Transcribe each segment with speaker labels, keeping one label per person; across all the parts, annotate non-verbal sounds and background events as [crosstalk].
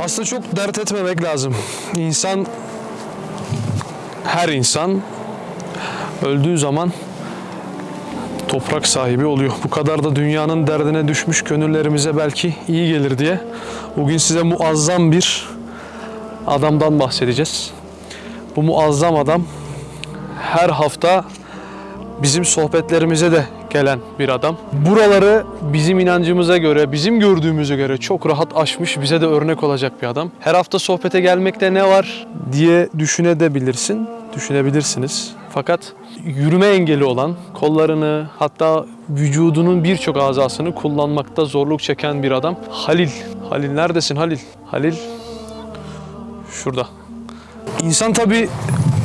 Speaker 1: Aslında çok dert etmemek lazım. İnsan, her insan öldüğü zaman toprak sahibi oluyor. Bu kadar da dünyanın derdine düşmüş gönüllerimize belki iyi gelir diye bugün size muazzam bir adamdan bahsedeceğiz. Bu muazzam adam her hafta bizim sohbetlerimize de gelen bir adam. Buraları bizim inancımıza göre, bizim gördüğümüze göre çok rahat aşmış, bize de örnek olacak bir adam. Her hafta sohbete gelmekte ne var diye düşünebilirsin, düşünebilirsiniz. Fakat yürüme engeli olan, kollarını hatta vücudunun birçok azasını kullanmakta zorluk çeken bir adam. Halil. Halil neredesin Halil? Halil şurada. İnsan tabii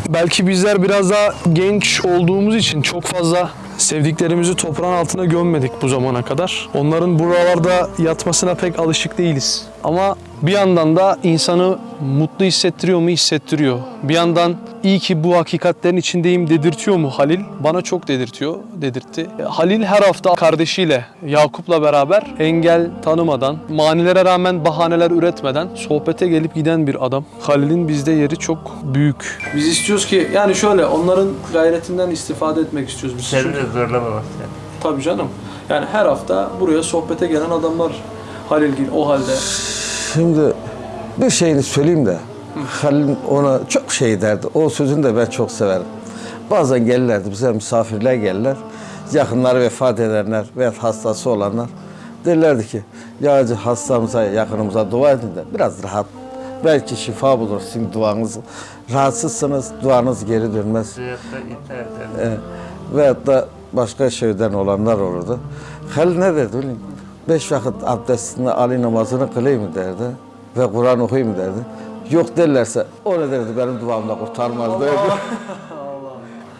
Speaker 1: belki bizler biraz daha genç olduğumuz için çok fazla sevdiklerimizi toprağın altına gömmedik bu zamana kadar. Onların buralarda yatmasına pek alışık değiliz. Ama bir yandan da insanı mutlu hissettiriyor mu? Hissettiriyor. Bir yandan iyi ki bu hakikatlerin içindeyim dedirtiyor mu Halil? Bana çok dedirtiyor, dedirtti. E, Halil her hafta kardeşiyle Yakup'la beraber engel tanımadan, manilere rağmen bahaneler üretmeden sohbete gelip giden bir adam. Halil'in bizde yeri çok büyük. Biz istiyoruz ki yani şöyle onların gayretinden istifade etmek istiyoruz biz.
Speaker 2: Seni de zorlamamak yani.
Speaker 1: Tabii canım. Yani her hafta buraya sohbete gelen adamlar Halil gibi o halde.
Speaker 3: Şimdi bir şeyini söyleyeyim de Halil ona çok şey derdi. O sözünü de ben çok severim. Bazen gelirlerdi bize misafirler gelirler. Yakınları vefat edenler veya hastası olanlar derlerdi ki ya hastamıza yakınımıza dua edin de biraz rahat. Belki şifa bulur sizin duanız. Rahatsızsınız duanız geri dönmez.
Speaker 2: Hayatta iter derler.
Speaker 3: E, veyahut da başka şeyden olanlar olurdu. Halil ne musun? Beş vakit abdestini, Ali namazını kılayım derdi ve Kur'an okuyayım derdi. Yok derlerse o ne derdi benim duamla kurtarmaz derdi.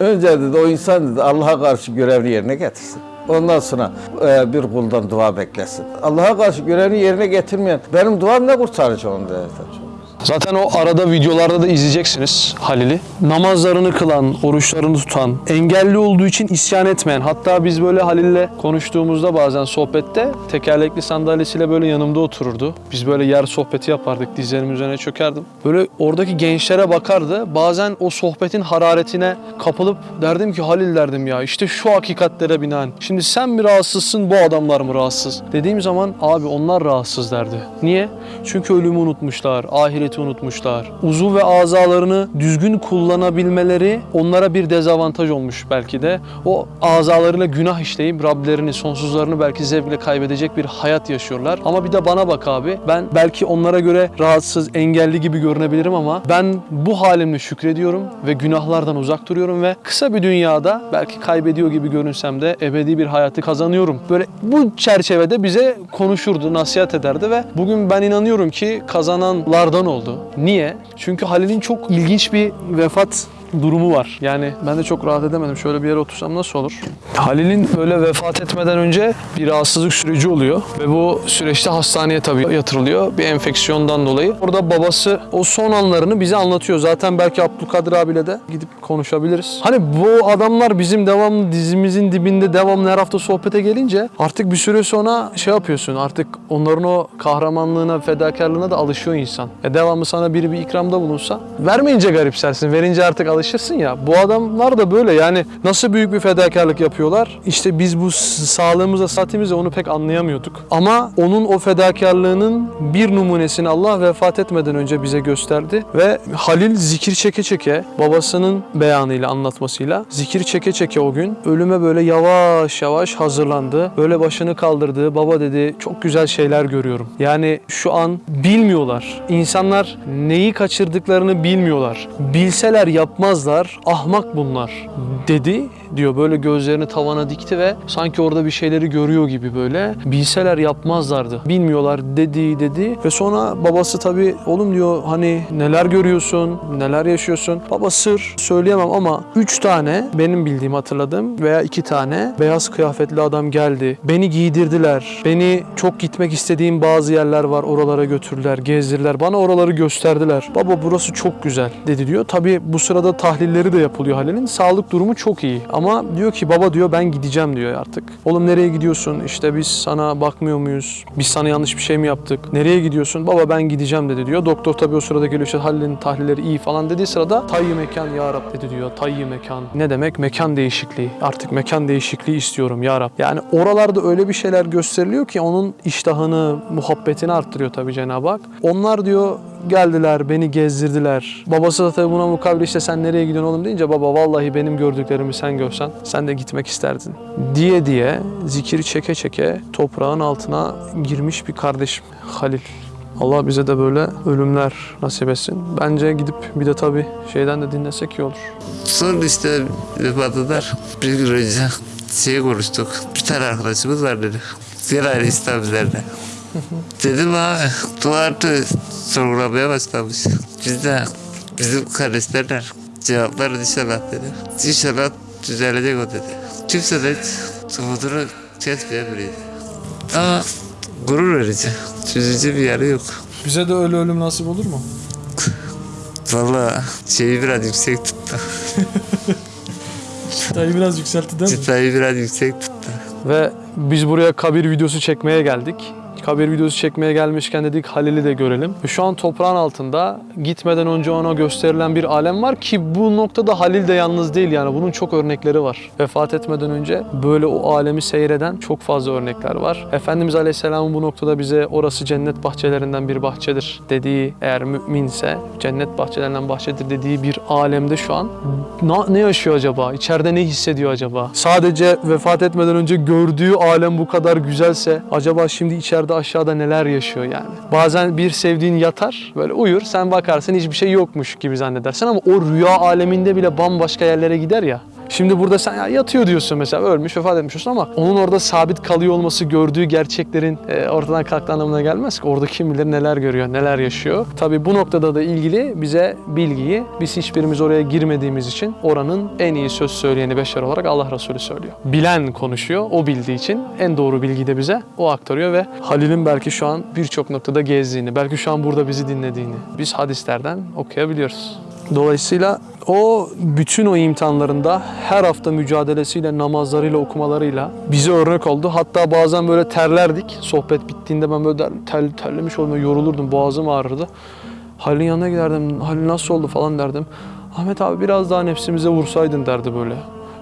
Speaker 3: [laughs] Önce dedi o insan dedi Allah'a karşı görevini yerine getirsin. Ondan sonra e, bir kuldan dua beklesin. Allah'a karşı görevini yerine getirmeyen benim duam ne kurtaracak onu derdi.
Speaker 1: Zaten o arada videolarda da izleyeceksiniz Halil'i. Namazlarını kılan, oruçlarını tutan, engelli olduğu için isyan etmeyen. Hatta biz böyle Halil'le konuştuğumuzda bazen sohbette tekerlekli sandalyesiyle böyle yanımda otururdu. Biz böyle yer sohbeti yapardık, dizlerimin üzerine çökerdim. Böyle oradaki gençlere bakardı. Bazen o sohbetin hararetine kapılıp derdim ki Halil derdim ya işte şu hakikatlere binaen. Şimdi sen mi rahatsızsın bu adamlar mı rahatsız? Dediğim zaman abi onlar rahatsız derdi. Niye? Çünkü ölümü unutmuşlar, ahireti unutmuşlar. Uzuv ve azalarını düzgün kullanabilmeleri onlara bir dezavantaj olmuş belki de. O azalarıyla günah işleyip Rablerini, sonsuzlarını belki zevkle kaybedecek bir hayat yaşıyorlar. Ama bir de bana bak abi. Ben belki onlara göre rahatsız, engelli gibi görünebilirim ama ben bu halimle şükrediyorum ve günahlardan uzak duruyorum ve kısa bir dünyada belki kaybediyor gibi görünsem de ebedi bir hayatı kazanıyorum. Böyle bu çerçevede bize konuşurdu, nasihat ederdi ve bugün ben inanıyorum ki kazananlardan oldu. Niye? Çünkü Halil'in çok ilginç bir vefat durumu var. Yani ben de çok rahat edemedim. Şöyle bir yere otursam nasıl olur? Halil'in böyle vefat etmeden önce bir rahatsızlık süreci oluyor ve bu süreçte hastaneye tabii yatırılıyor bir enfeksiyondan dolayı. Orada babası o son anlarını bize anlatıyor. Zaten belki Abdülkadir abiyle de gidip konuşabiliriz. Hani bu adamlar bizim devamlı dizimizin dibinde devamlı her hafta sohbete gelince artık bir süre sonra şey yapıyorsun. Artık onların o kahramanlığına, fedakarlığına da alışıyor insan. E devamlı sana biri bir ikramda bulunsa vermeyince garipsersin. Verince artık alışırsın ya. Bu adamlar da böyle yani nasıl büyük bir fedakarlık yapıyorlar. İşte biz bu s- sağlığımızla, saatimizle onu pek anlayamıyorduk. Ama onun o fedakarlığının bir numunesini Allah vefat etmeden önce bize gösterdi ve Halil zikir çeke çeke babasının beyanıyla anlatmasıyla zikir çeke çeke o gün ölüme böyle yavaş yavaş hazırlandı. Böyle başını kaldırdı. Baba dedi çok güzel şeyler görüyorum. Yani şu an bilmiyorlar. İnsanlar neyi kaçırdıklarını bilmiyorlar. Bilseler yapmazlar. Ahmak bunlar dedi diyor. Böyle gözlerini tavana dikti ve sanki orada bir şeyleri görüyor gibi böyle. Bilseler yapmazlardı. Bilmiyorlar dedi dedi ve sonra babası tabii oğlum diyor hani neler görüyorsun, neler yaşıyorsun. Baba sır söyleyemem ama üç tane benim bildiğim hatırladığım veya iki tane beyaz kıyafetli adam geldi. Beni giydirdiler. Beni çok gitmek istediğim bazı yerler var. Oralara götürdüler, gezdirdiler. Bana oraları gösterdiler. Baba burası çok güzel dedi diyor. Tabii bu sırada tahlilleri de yapılıyor Halil'in. Sağlık durumu çok iyi. Ama diyor ki baba diyor ben gideceğim diyor artık. Oğlum nereye gidiyorsun? İşte biz sana bakmıyor muyuz? Biz sana yanlış bir şey mi yaptık? Nereye gidiyorsun? Baba ben gideceğim dedi diyor. Doktor tabii o sırada geliyor işte Halil'in tahlilleri iyi falan dediği sırada tayyi mekan ya Rab dedi diyor. Tayyi mekan. Ne demek? Mekan değişikliği. Artık mekan değişikliği istiyorum ya Rab. Yani oralarda öyle bir şeyler gösteriliyor ki onun iştahını, muhabbetini arttırıyor tabii Cenab-ı Hak. Onlar diyor geldiler, beni gezdirdiler. Babası da tabii buna mukabil işte sen nereye gidiyorsun oğlum deyince baba vallahi benim gördüklerimi sen görsen sen de gitmek isterdin. Diye diye zikiri çeke çeke toprağın altına girmiş bir kardeşim Halil. Allah bize de böyle ölümler nasip etsin. Bence gidip bir de tabii şeyden de dinlesek iyi olur.
Speaker 2: Son işte vefatından bir gün önce şey konuştuk. Bir tane arkadaşımız var dedi. İslam üzerine. [laughs] Dedim abi duvarı sorgulamaya başlamış. Biz de bizim kardeşlerle cevaplar inşallah dedi. İnşallah düzelecek o dedi. Kimse de hiç umudunu kesmeyen biriydi. Ama gurur verici. Üzücü bir yanı yok.
Speaker 1: Bize de öyle ölüm nasip olur mu?
Speaker 2: Valla şeyi biraz yüksek tuttu.
Speaker 1: Dayı biraz yükseltti değil
Speaker 2: Çıtayı biraz yüksek tuttu.
Speaker 1: Ve biz buraya kabir videosu çekmeye geldik. Kabir videosu çekmeye gelmişken dedik Halil'i de görelim. Şu an toprağın altında gitmeden önce ona gösterilen bir alem var ki bu noktada Halil de yalnız değil yani bunun çok örnekleri var. Vefat etmeden önce böyle o alemi seyreden çok fazla örnekler var. Efendimiz Aleyhisselam'ın bu noktada bize orası cennet bahçelerinden bir bahçedir dediği eğer müminse cennet bahçelerinden bahçedir dediği bir alemde şu an ne yaşıyor acaba? İçeride ne hissediyor acaba? Sadece vefat etmeden önce gördüğü alem bu kadar güzelse acaba şimdi içeride aşağıda neler yaşıyor yani? Bazen bir sevdiğin yatar böyle uyur sen bakarsın hiçbir şey yokmuş gibi zannedersin ama o rüya aleminde bile bambaşka yerlere gider ya. Şimdi burada sen ya yatıyor diyorsun mesela ölmüş vefat etmiş diyorsun ama onun orada sabit kalıyor olması gördüğü gerçeklerin e, ortadan kalktığı anlamına gelmez ki. Orada kim bilir neler görüyor, neler yaşıyor. Tabii bu noktada da ilgili bize bilgiyi biz hiçbirimiz oraya girmediğimiz için oranın en iyi söz söyleyeni beşer olarak Allah Resulü söylüyor. Bilen konuşuyor, o bildiği için en doğru bilgiyi de bize o aktarıyor ve Halil'in belki şu an birçok noktada gezdiğini, belki şu an burada bizi dinlediğini biz hadislerden okuyabiliyoruz. Dolayısıyla o bütün o imtihanlarında her hafta mücadelesiyle, namazlarıyla, okumalarıyla bize örnek oldu. Hatta bazen böyle terlerdik. Sohbet bittiğinde ben böyle der- tel, terlemiş oldum, yorulurdum, boğazım ağrırdı. Halil'in yanına giderdim, Halil nasıl oldu falan derdim. Ahmet abi biraz daha nefsimize vursaydın derdi böyle.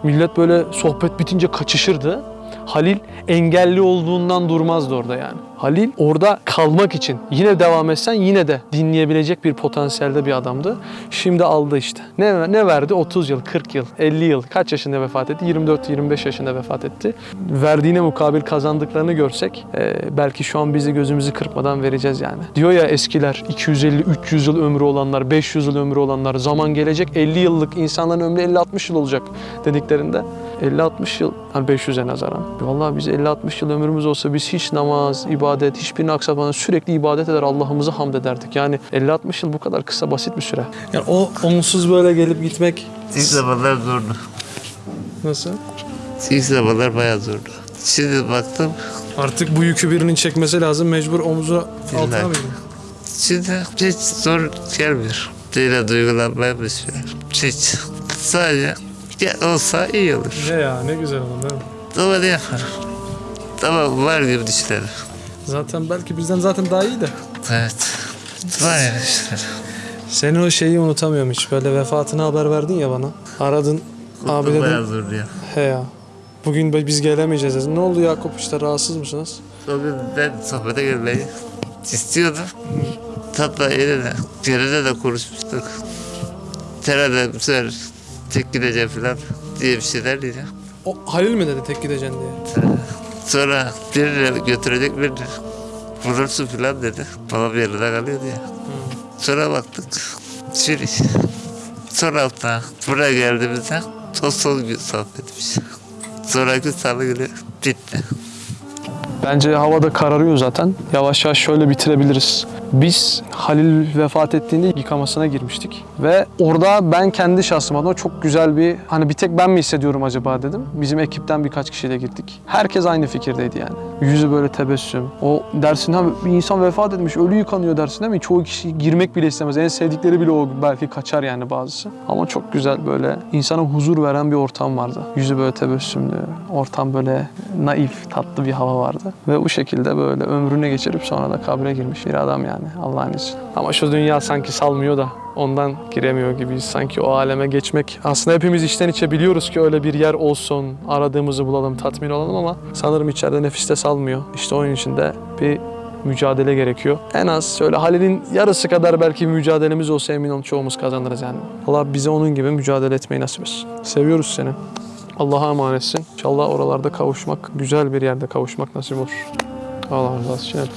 Speaker 1: Millet böyle sohbet bitince kaçışırdı. Halil engelli olduğundan durmazdı orada yani. Halil orada kalmak için yine devam etsen yine de dinleyebilecek bir potansiyelde bir adamdı. Şimdi aldı işte. Ne, ne verdi? 30 yıl, 40 yıl, 50 yıl. Kaç yaşında vefat etti? 24-25 yaşında vefat etti. Verdiğine mukabil kazandıklarını görsek e, belki şu an bizi gözümüzü kırpmadan vereceğiz yani. Diyor ya eskiler 250-300 yıl ömrü olanlar, 500 yıl ömrü olanlar zaman gelecek 50 yıllık insanların ömrü 50-60 yıl olacak dediklerinde 50-60 yıl, hani 500'e nazaran. Vallahi biz 50-60 yıl ömrümüz olsa biz hiç namaz, ibadet, hiçbirini aksatmadan sürekli ibadet eder, Allah'ımızı hamd ederdik. Yani 50-60 yıl bu kadar kısa, basit bir süre. Yani o onsuz böyle gelip gitmek
Speaker 2: İlk zamanlar zordu.
Speaker 1: nasıl?
Speaker 2: İlk zamanlar bayağı zordu. Şimdi baktım,
Speaker 1: Artık bu yükü birinin çekmesi lazım, mecbur omuzu altına mı
Speaker 2: şimdi hiç zor gelmiyor. Değil duygulanmaya başlıyor. Hiç. Sadece olsa iyi olur.
Speaker 1: Ne ya, ne güzel olur değil mi?
Speaker 2: Ne yaparım? Tamam var gibi düşünelim.
Speaker 1: Zaten belki bizden zaten daha iyi de.
Speaker 2: Evet. Var ya düşünelim.
Speaker 1: Senin o şeyi unutamıyorum hiç. Böyle vefatını haber verdin ya bana. Aradın. Abi dedim.
Speaker 2: Bayağı zordu ya.
Speaker 1: He ya. Bugün biz gelemayeceğiz dedim. Ne oldu Yakup işte rahatsız mısınız?
Speaker 2: Gün ben sohbete gelmeyi istiyordum. Tatlı yine de, yerine de konuşmuştuk. Bu sefer tek gideceğim falan diye bir şeyler dedi.
Speaker 1: O Halil mi dedi tek gideceksin diye?
Speaker 2: Sonra birini götürecek birini. Vurursun falan dedi. Baba bir yerinde kalıyordu ya. Sonra baktık. Sürü. Sonra hafta buraya geldiğimizde son son gün sohbetmiş. Sonraki salı günü bitti.
Speaker 1: Bence havada kararıyor zaten. Yavaş yavaş şöyle bitirebiliriz. Biz Halil vefat ettiğinde yıkamasına girmiştik. Ve orada ben kendi şahsım adına çok güzel bir hani bir tek ben mi hissediyorum acaba dedim. Bizim ekipten birkaç kişiyle gittik. Herkes aynı fikirdeydi yani. Yüzü böyle tebessüm. O dersin ha bir insan vefat etmiş ölü yıkanıyor dersin değil mi? Çoğu kişi girmek bile istemez. En sevdikleri bile o belki kaçar yani bazısı. Ama çok güzel böyle insana huzur veren bir ortam vardı. Yüzü böyle tebessümlü. Ortam böyle naif, tatlı bir hava vardı. Ve bu şekilde böyle ömrüne geçirip sonra da kabre girmiş bir adam yani Allah'ın izniyle. Ama şu dünya sanki salmıyor da ondan giremiyor gibiyiz. Sanki o aleme geçmek. Aslında hepimiz içten içe biliyoruz ki öyle bir yer olsun, aradığımızı bulalım, tatmin olalım ama sanırım içeride nefiste salmıyor. İşte onun için de bir mücadele gerekiyor. En az şöyle Halil'in yarısı kadar belki mücadelemiz olsa emin olun çoğumuz kazanırız yani. Allah bize onun gibi mücadele etmeyi nasip etsin. Seviyoruz seni. Allah'a emanetsin. İnşallah oralarda kavuşmak, güzel bir yerde kavuşmak nasip olur. Allah razı olsun. El.